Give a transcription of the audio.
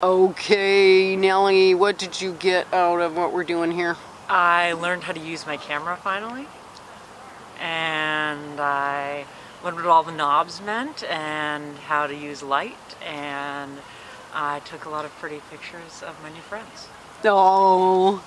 Okay, Nellie, what did you get out of what we're doing here? I learned how to use my camera finally, and I learned what all the knobs meant and how to use light, and I took a lot of pretty pictures of my new friends. Oh,